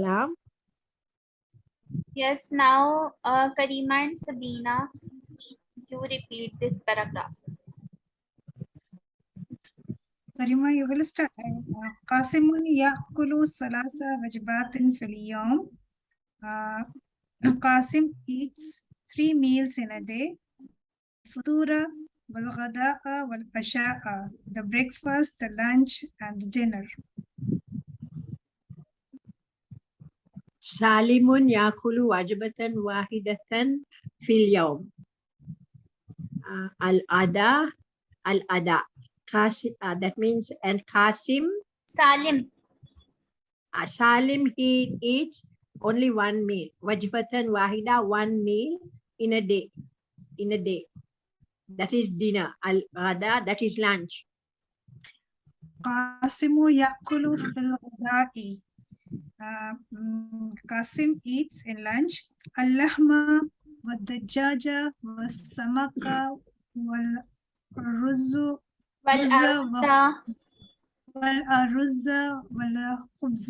Salam. Yes, now uh, Karima and Sabina, you repeat this paragraph. Karima, you will start. Uh, Qasimun ya'kulu salasa wajbatin fil yawm. Uh, Qasim eats three meals in a day. Futura wal ghada'a wal asha'a. The breakfast, the lunch, and the dinner. Salimun yakulu wajbatan wahidatan fil yawm. Uh, al-ada, al-ada. Qasim, uh, that means, and Qasim, Salim, uh, Salim, he eats only one meal. Wajbatan wahida, one meal in a day. In a day. That is dinner. Al-ada, that is lunch. Qasimu ya'kulu fil ghada'i. Uh, mm, Qasim eats in lunch al-lahma wad-dajaja was-samaka wal-ruzu wal Wazza wa- arsa, wal-aruzza wal-khubz.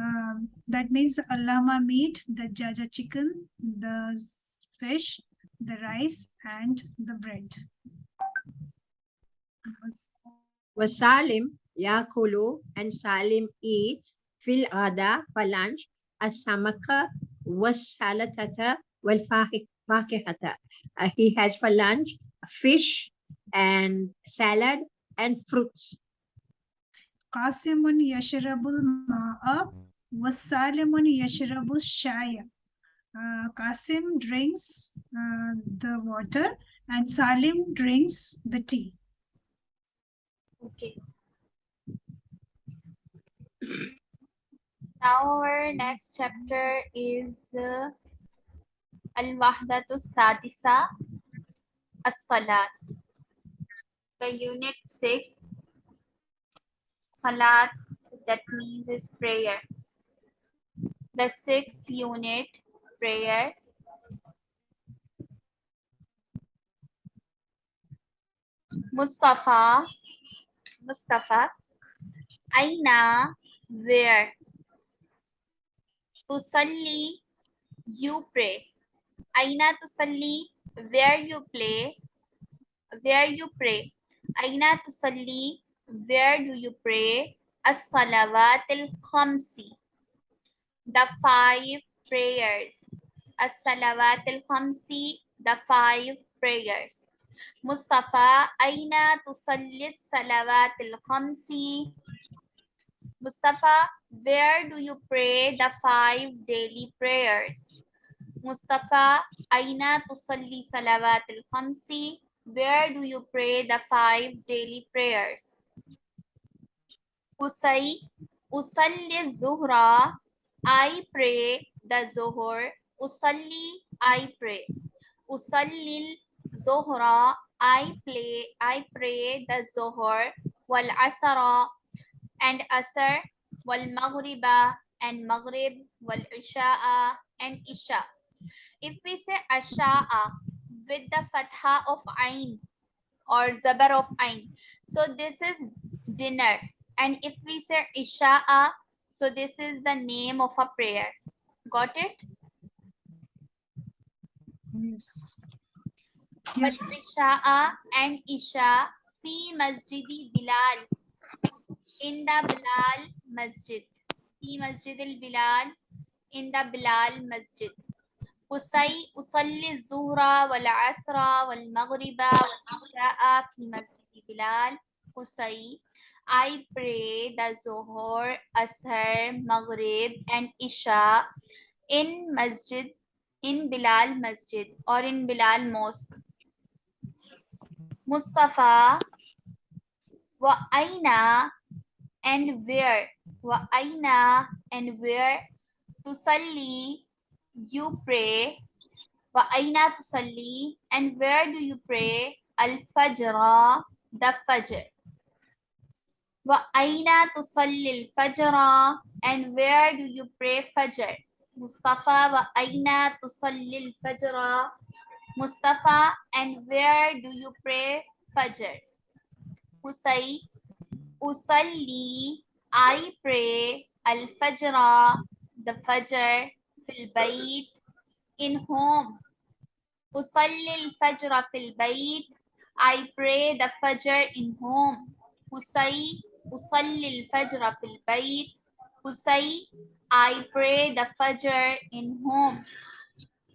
Um, that means allama meat, the jaja chicken, the fish, the rice, and the bread. Was- Wasalim yakulu and Salim eats fil ada for lunch as-samaka was-salatata wal-fakihata. Uh, he has for lunch fish and salad and fruits. Qasimun yashrabul ma'a wasalimun yashrabu shaya. Uh, Qasim drinks uh, the water and Salim drinks the tea. Okay. Now our next chapter is uh, Al-Wahdatu Sadisa As-Salat. The unit 6 Salat that means is prayer. The sixth unit prayer. Mustafa Mustafa Aina where Tusalli you pray. Aina tusalli where you play where you pray. Aina tusalli where do you pray? As-salawat al-khamsi the five prayers. As-salawat al-khamsi the five prayers. Mustafa Aina tusalli salawat al-khamsi Mustafa, where do you pray the five daily prayers? Mustafa, Aina tusalli salawat al-khamsi. Where do you pray the five daily prayers? Usai, usalli zuhra. I pray the zuhur. Usalli, I pray. Usallil zuhra. I play, I pray the zuhur. Wal asara and asr wal maghriba and maghrib wal isha'a and isha. If we say asha'a with the fatha of ain or zabar of ain so this is dinner. And if we say isha'a so this is the name of a prayer. Got it? Yes. Yes. isha'a and isha fi masjidi bilal. In the Bilal Masjid. في مسجد البلال in the Bilal Masjid. أصي أصلي الظهر والعصر والمغرب والعشاء في مسجد بلال أصي I pray the Zohar, Asr, Maghrib and Isha in Masjid, in Bilal Masjid or in Bilal Mosque. Mustafa wa aina and where wa aina and where tusalli you pray wa aina tusalli and where do you pray? Al fajr the fajr. Wa aina tusalli al fajr and where do you pray fajr? Mustafa wa aina tusalli al fajr mustafa and where do you pray fajr? Usai, Usalli, I pray Fajr, the Fajr fil bayt in home. أصلي الفجر في البيت I pray the Fajr in home. أصي أصلي الفجر في البيت أصي I pray the Fajr in home.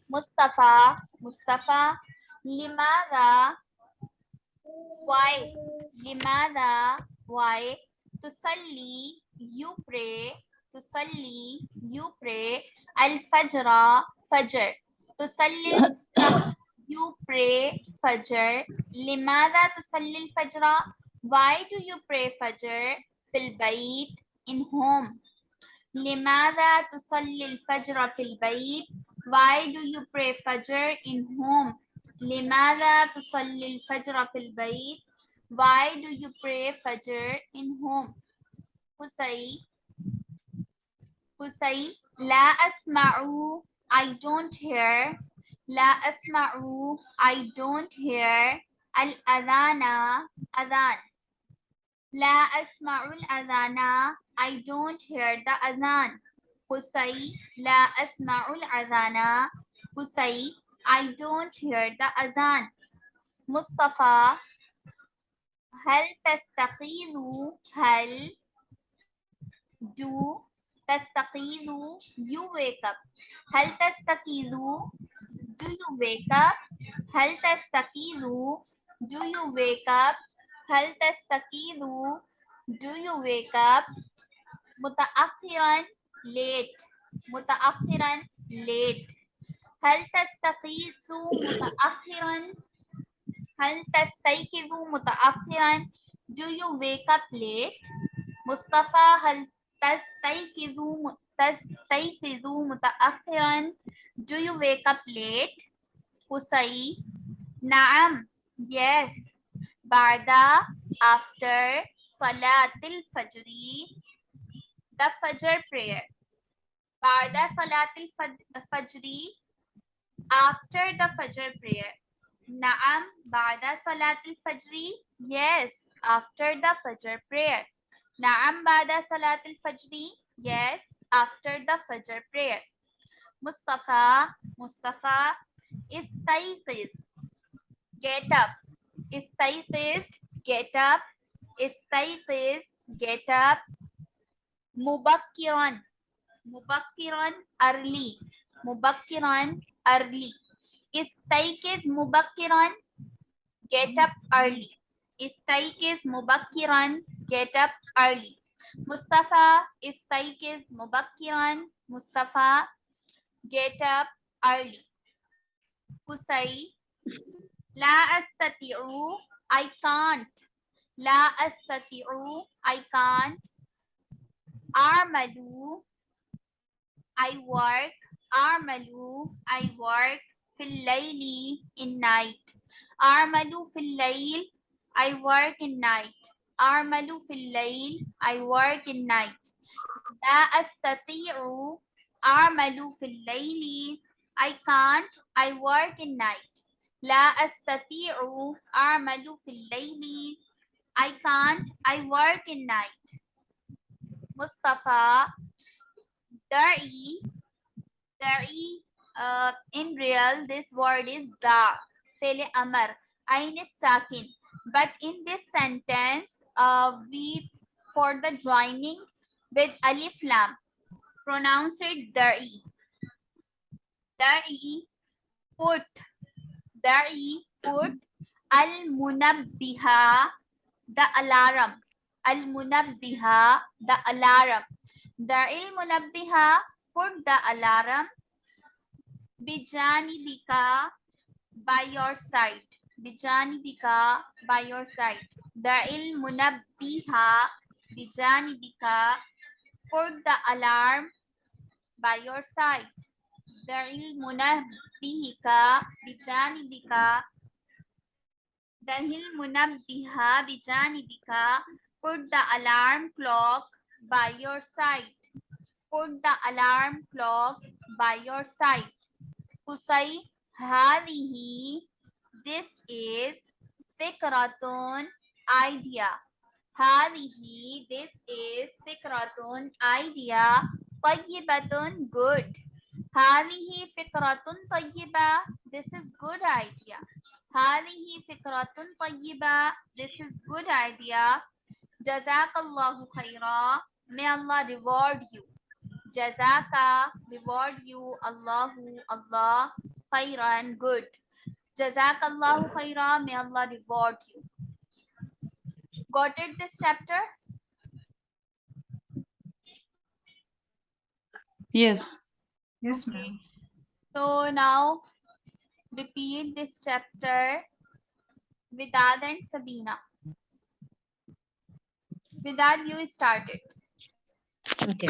Mustafa Mustafa لماذا why لماذا why to tusalli you pray to tusalli you pray al fajra fajr to tusalli you pray fajr limada to tusalli al fajra why do you pray fajr fil bayt in home limada to tusalli al fajra fil bayt why do you pray fajr in home limada to tusalli al fajra fil bayt why do you pray Fajr in home? Hussein. Hussein. La asma'u. I don't hear. La asma'u. I don't hear. Al adana. Adan. La asma'ul adana. I don't hear the adhan. Hussein. La asma'ul adana. Hussein. I don't hear the adhan. Mustafa. هل تستقيل هل do تستقيل you wake up هل تستقيل do you wake up هل تستقيل do you wake up هل تستقيل do you wake up متأخرا late متأخرا late هل تستيقظ متأخرا هل تستيقظ متأخرا do you wake up late مصطفى هل تستيقظ م- تستيقظ متأخرا do you wake up late حسين نعم yes بعد after صلاة الفجر the Fajr prayer بعد صلاة الفج- الفجر after the Fajr prayer Naam, Ba'da Salatul Fajri. Yes, after the Fajr prayer. Naam, Ba'da Salatul Fajri. Yes, after the Fajr prayer. Mustafa, Mustafa, Istayqiz. Get up. Istayqiz, get up. Istayqiz, get up. Mubakkiran. Mubakkiran, early. Mubakkiran, early is taikis mubakiran Get up early. is taikis mubakiran Get up early. Mustafa. is taikis mubakiran Mustafa. Get up early. Kusai. La astati'u. I can't. La astati'u. I can't. Armadu. I work. Armalu. I work في الليل in night أعمل في الليل I work in night أعمل في الليل I work in night لا أستطيع أعمل في الليل I can't I work in night لا أستطيع أعمل في الليل I can't I work in night مصطفى دعي دعي uh, in real this word is da fele amar ain is sakin. But in this sentence uh, we for the joining with alif lam pronounce it dari. Dari put. Dari put. Al munabbiha the alarm. Al munabbiha the alarm. Dari munabbiha put the alarm. Bijanibika by your side bijanibika by your side da'il munabbiha bijanibika put the alarm by your side da'il munabbihika bijanibika da'il munabbiha bijanibika put the alarm clock by your side put the alarm clock by your side Kusai hadihi. This is fikratun idea. Hadihi. This is fikratun idea. Tayyibatun good. Hadihi fikratun tayyiba. This is good idea. Hadihi fikratun tayyiba. This is good idea. Jazakallahu khaira. May Allah reward you. Jazaka, reward you, Allahu, Allah, khairan, good. Jazakallahu khairan, may Allah reward you. Got it this chapter? Yes. Yes, ma'am. So now repeat this chapter Vidad and Sabina. Vidad, you started. Okay.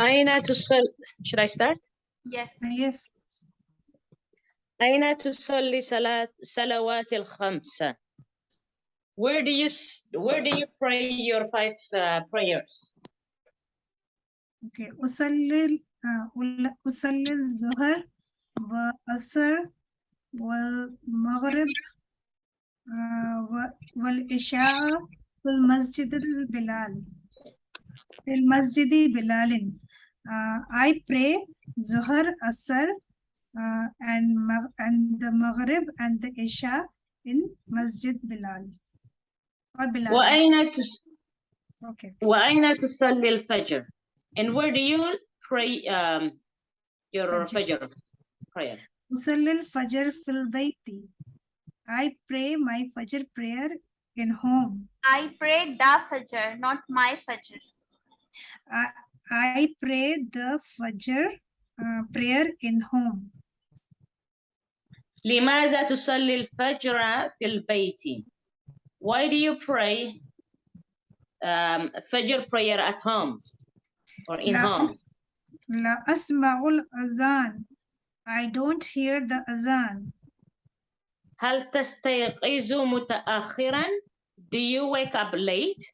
أين تصل should I start? Yes. Uh, Yes. أين تصلي صلاة صلوات الخمسة? Where do you s- where do you pray your five uh, prayers? Okay. أصلي uh, أول- أصلي الظهر والعصر والمغرب uh, و- والعشاء في المسجد البلال في المسجد بلال uh, I pray Zuhar, Asr uh, and, Mag- and the Maghrib and the Isha in Masjid Bilal. Or Bilal. وأين تس Okay. وأين تصلي الفجر? And where do you pray um, your Fajr. Fajr prayer? أصلي الفجر في البيت. I pray my Fajr prayer in home. I pray the Fajr, not my Fajr. I, I pray the Fajr uh, prayer in home. لماذا تصلي الفجر في البيت? Why do you pray um, Fajr prayer at home or in لا, home? أس, لا أسمع الأذان. I don't hear the azan. هل تستيقظ متأخرا? Do you wake up late?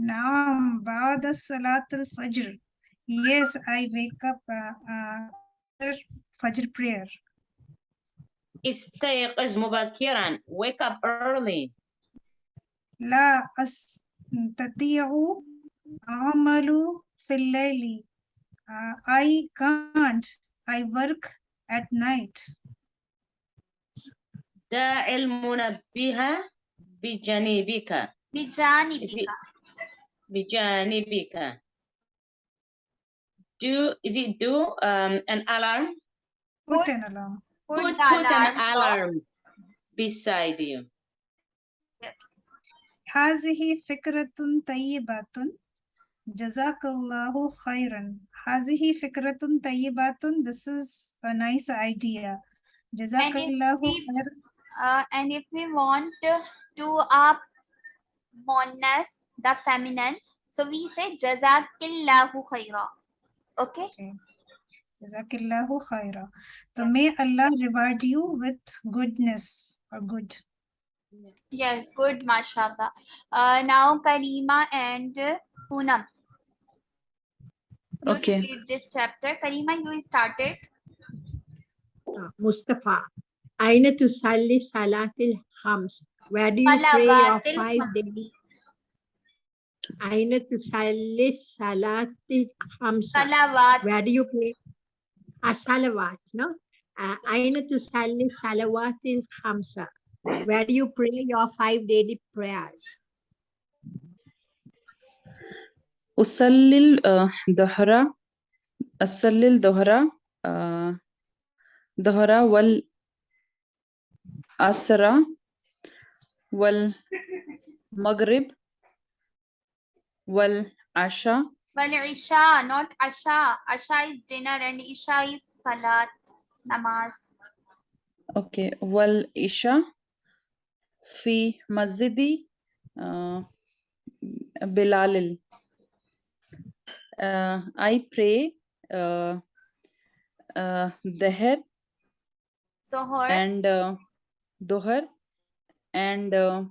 نعم بعد صلاة الفجر. Yes, I wake up uh, uh, after Fajr prayer. استيقظ مبكرا. Wake up early. لا أستطيع أعمل في الليل. Uh, I can't. I work at night. داع المنبه بجانبك. بجانبك. بجانبك. Do is it do um, an alarm? Put Put- an alarm. Put Put, the put an alarm clock. alarm beside you. Yes. هذه فكرة طيبة جزاك الله خيرا هذه فكرة طيبة This is a nice idea جزاك And if الله we- خيرا Uh, and if we want to up monas, the feminine. So we say Jazakillahu khaira. Okay. okay. Jazakillahu khaira. So may Allah reward you with goodness or good. Yes, good, mashallah. Uh, now Karima and Poonam. Okay. read this chapter. Karima, you started. Uh, Mustafa, Aina to Sali Salatil Khams. Where do you pray your five daily Aina to Sali Salati Salat, Salawat. Where do you play? A salawat, no? Aina to Sali Salawat in Hamsa. Where do you pray your five daily prayers? Usalil Dohra, Asalil Dohra, Dohra wal Asara. Well, Maghrib Wal Asha. Wal Isha, not Asha. Asha is dinner and Isha is Salat, Namaz. Okay. Wal Isha. Fi Masjidi uh, Bilalil. Uh, I pray uh, uh, Deher and uh, Dohar and uh,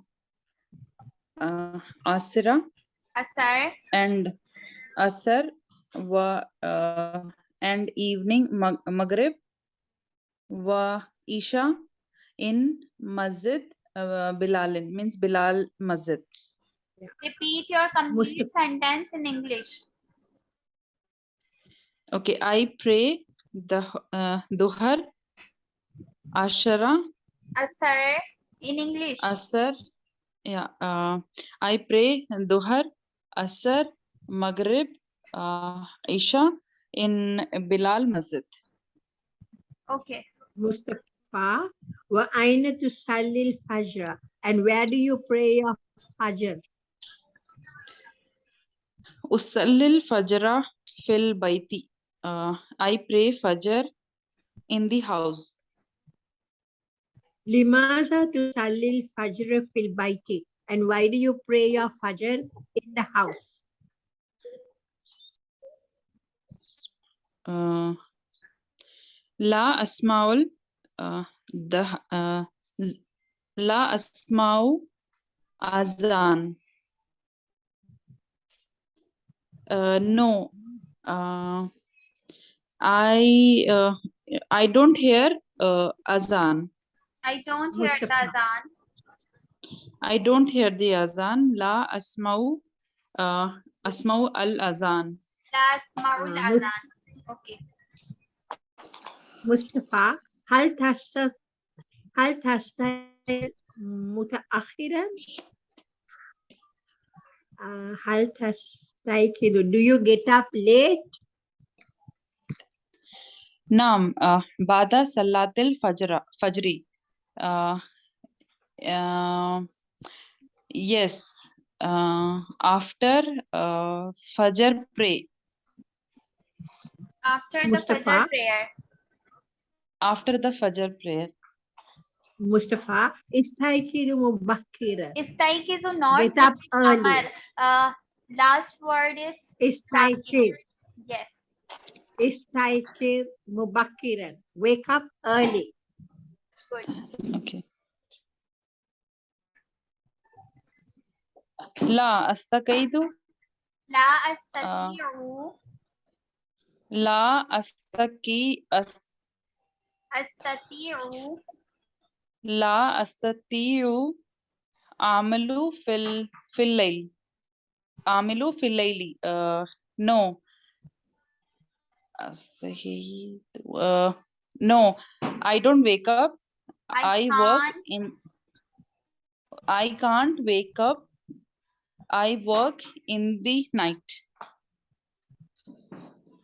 uh, Asira Asar, and Asar wa, uh, and evening Mag- Maghrib wa Isha in Masjid uh, Bilal means Bilal Masjid. repeat your complete Mustafa. sentence in English. Okay, I pray the uh, Duhar, Ashara, Asar in English. Asar. Yeah, uh, I pray Duhar, Asar, Maghrib, uh, Isha in Bilal Masjid. Okay. Mustafa, wa aina tusalli al-fajr? And where do you pray your fajr? Usallil Fajra fil Baiti. Uh, I pray Fajr in the house. Limaza tusalli al-fajr fil baiti? And why do you pray your fajr in the house? Uh, La Asmaul uh, the uh, z- La Asmau Azan. Uh, no, uh, I uh, I don't hear uh, Azan. I don't hear the Mustafa. azan. I don't hear the Azan. La Asmau uh, Asmau al Azan. La asma'ul Ah, Mus- azan. Okay. Mustafa, هل تست هل تستيقظ متأخرا؟ Uh, هل تستيقظ Do you get up late? Naam, uh, Bada Salatil Fajra, Fajri. Uh, uh, Yes, uh, after uh, Fajr pray. After Mustafa. the Fajr prayer. After the Fajr prayer. Mustafa, istaykiru mubakkira. Istaykiru not. Get up early. Uh, last word is. Istaykir. Yes. Istaykir mubakkira. Wake up early. Good. Okay. La astakaidu, La astati'u la astaki, as, astati'u la astatiu amalu fil fil layl. Amilu fil layli. Uh, no. Astahi- Uh, no, I don't wake up. I I work in. I can't wake up. I work in the night.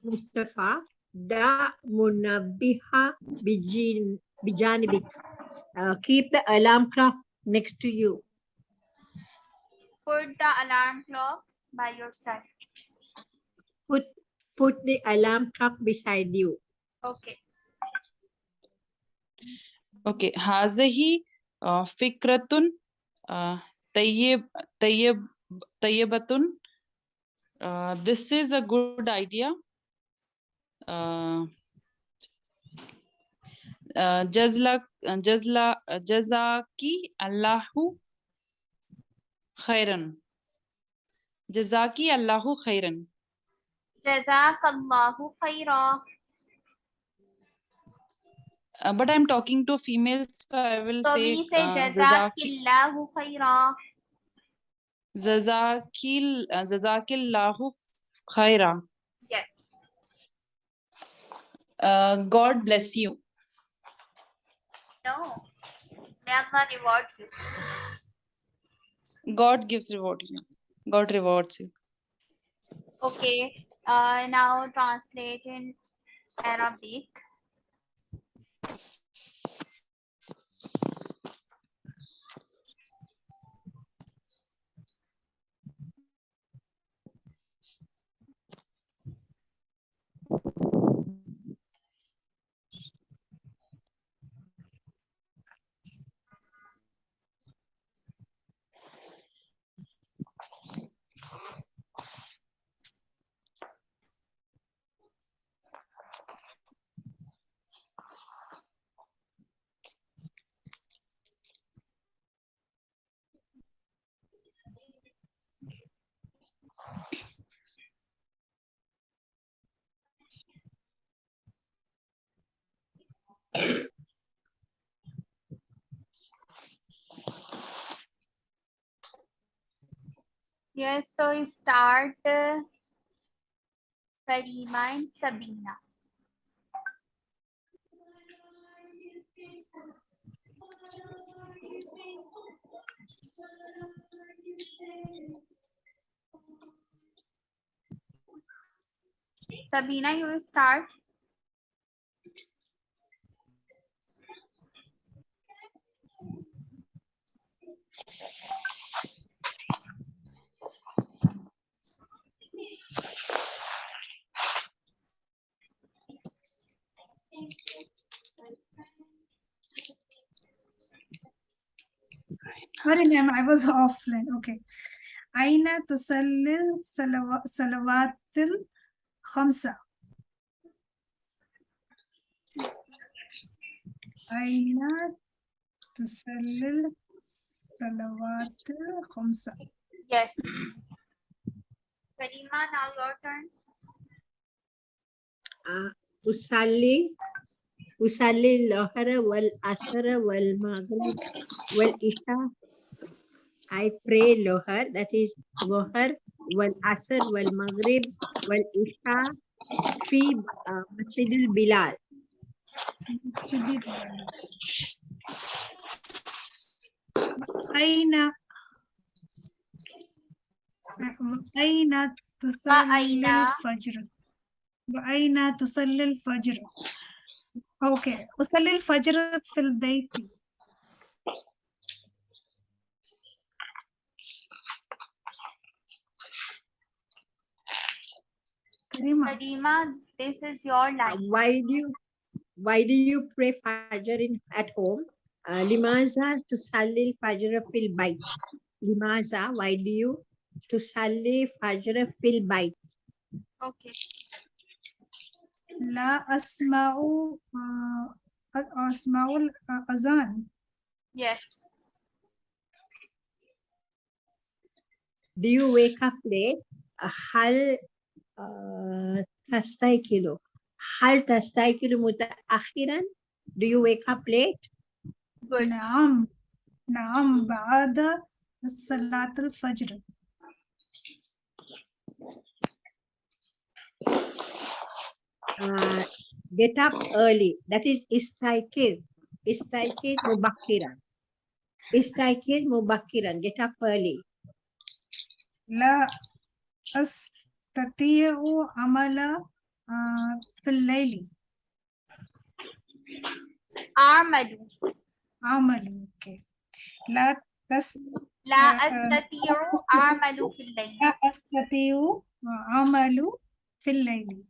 Mustafa, da munabbiha bijin, bijanibik. Uh, keep the alarm clock next to you. Put the alarm clock by your side. Put, put the alarm clock beside you. Okay. Okay. Hazahi uh, fikratun uh, tayyib, Tayyebatun. Uh, this is a good idea. Uh, uh jazla, uh, jazla, uh, jazaki Allahu khairan. Jazaki Allahu khairan. Jazakallahu khaira. Uh, but I'm talking to females, so I will so say. So we say Jazakillahu khaira jazakil uh, jazakillahu khaira. Yes. Uh, God bless you. No. May Allah reward you. God gives reward you. God rewards you. Okay. Uh, now translate in Arabic. Yes, so we start uh, Karima and Sabina. Sabina, you will start. Sorry, ma'am, I was offline. Okay. Aina tusallil salawatil khamsa. Aina tusallil salawatil khamsa. Yes. Karima, now your turn. Uh, أصلي أصلي الظهر والعصر والمغرب والعشاء I pray lohar that is lohar wal asr wal maghrib wal isha fi uh, masjid al bilal aina aina tusalli aina fajr الفجر؟ وأين تصلي الفجر؟ أوكي أصلي الفجر في البيت كريمة Karima, this is your Uh, line. why do you why do you pray fajr in at home uh, limaza tusalli al fajr fil bayt limaza why do you tusalli fajr fil bayt Okay. لا أسمع آه، أسمع الأذان Yes. do you wake up late uh, هل uh, تستيقظ هل تستيقظ متأخرا do you wake up late Good. نعم نعم بعد صلاة الفجر Uh, get up early. That is istaikiz istaikiz mubakkiran istaikiz mubakkiran get up early. لا أستطيع عمل آه، في الليل. أعمل. عمل أوكي لا تس لا آه، أستطيع. أعمل في الليل. لا أستطيع عمل في الليل.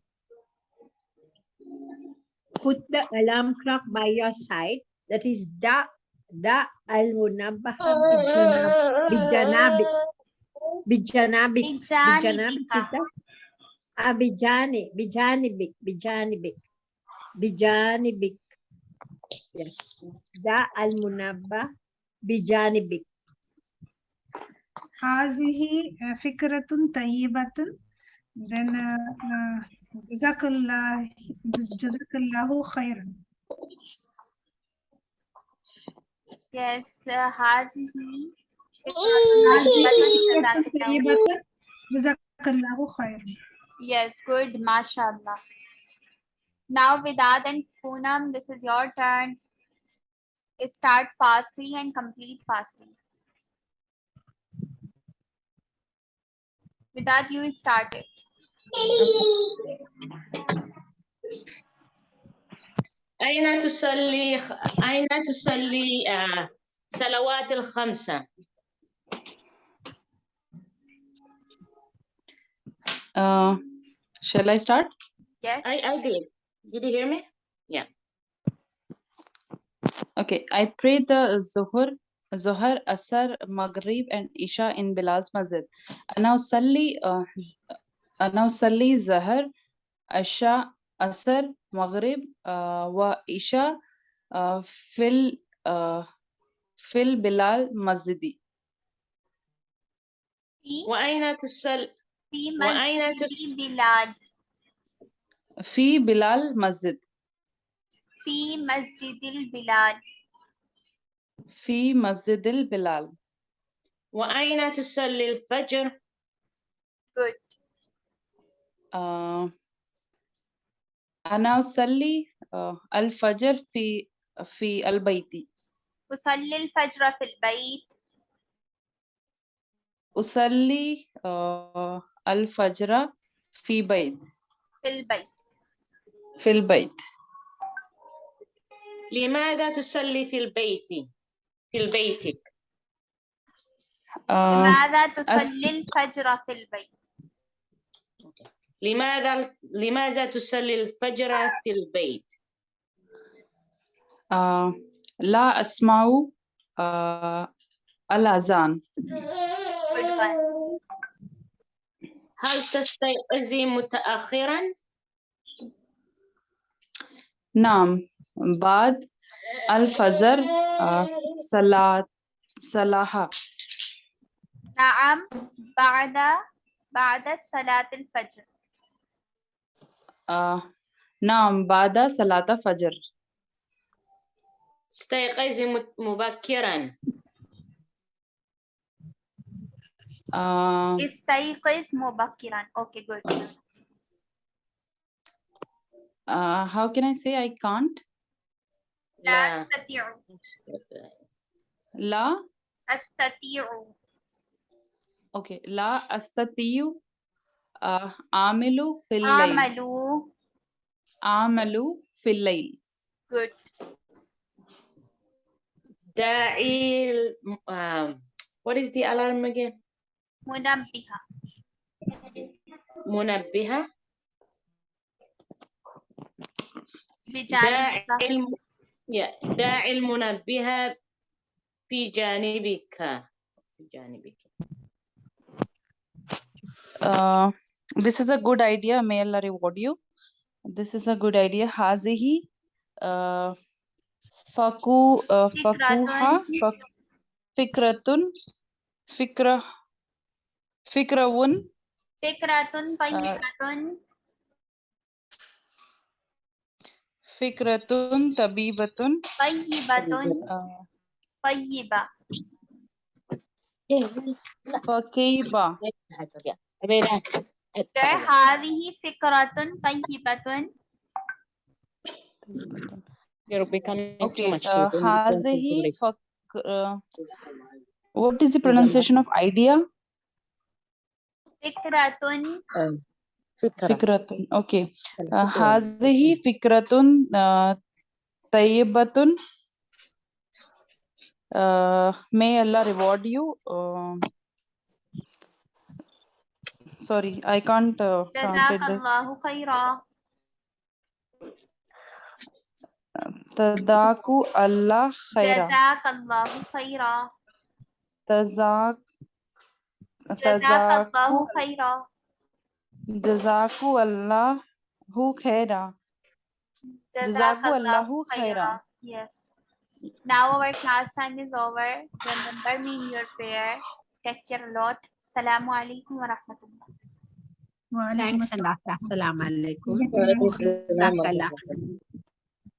put the alarm clock by your side. That is da da al munabbaha bijanabi bijanabi bijanabi ah, bijanabi bijanabi bijanabi bijanabi yes. Da al munabba bijanabi hazihi eh, fikratun tayyibatun then uh, uh, جزاك الله جزاك الله خيرا Yes. uh, هذه هذه فكرة فكرة طيبة. طيبة جزاك الله خيرا Yes, good, mashallah. Now, Vidad and Poonam, this is your turn. Start fastly and complete fastly. Vidad, you start it. أين تصلي أين تصلي آه، صلوات الخمسة؟ Uh, shall I start? Yes. I I did. Did you hear me? Okay, I prayed the Zuhur, Zuhar, Asar, Maghrib, and Isha in Bilal's Masjid. أنا أصلي uh, ز- أنا أصلي زهر عشاء أسر مغرب uh, وإشاء uh, في uh, في البلال مسجدي. في؟ وأين تصل في وأين تس- البلاد. في بلال مسجد. في مسجد البلاد. في مسجد البلال وأين تصلي الفجر؟ good. أنا أصلي آه، الفجر في في البيت. أصلي الفجر في البيت. أصلي آه، الفجر في بيت. في البيت. في البيت. لماذا تصلي في البيت؟ في آه، لماذا أس- تصلي الفجر في البيت؟ لماذا لماذا تصلي الفجر في البيت؟ آه، لا أسمع آه، الأذان. هل تستيقظي متأخرا؟ نعم. بعد الفجر آه، صلاة صلاة. نعم. بعد بعد صلاة الفجر. آه، نعم بعد صلاة فجر استيقظي مت- مبكرا آه، استيقظ مبكرا okay good uh, how can I say I can't لا لا أستطيع لا أستطيع okay لا أستطيع ఆమెలు ఫిల్లైల్ ఆమెలు Amalu ఫిల్లైల్ Good. da'il what is the alarm again? munabbiha munabbiha da'il yeah da'il munabbiha fi janibika fi janibika uh, this is a good idea may allah reward you. This is a good idea. Hazihi uh, faku uh, fakuha fikratun. fikra fikrawun. Fikratun uh, fayyiratun fikratun tabibatun. Fayyibatun fayyiba fakiba. فكيبة There هذه فكرة طيبة You're becoming too okay much uh, to- don't- don't say هذه English. فك uh, what is the pronunciation of idea فكرة فكرة فكرة okay uh, هذه فكرة uh, طيبة uh, may Allah reward you uh, sorry, I can't uh, translate this. Tadaku Allah khaira. Jazakallahu khaira. Tazak. Jazakallahu khaira. Jazaku Allahu khaira. Jazaku Allahu khaira. Yes. Now our class time is over. Remember me in your prayer. Take care a lot. Assalamu alaikum wa rahmatullah. Waalaikumsalam. Salamat. Waalaikumsalam. Waalaikumsalam.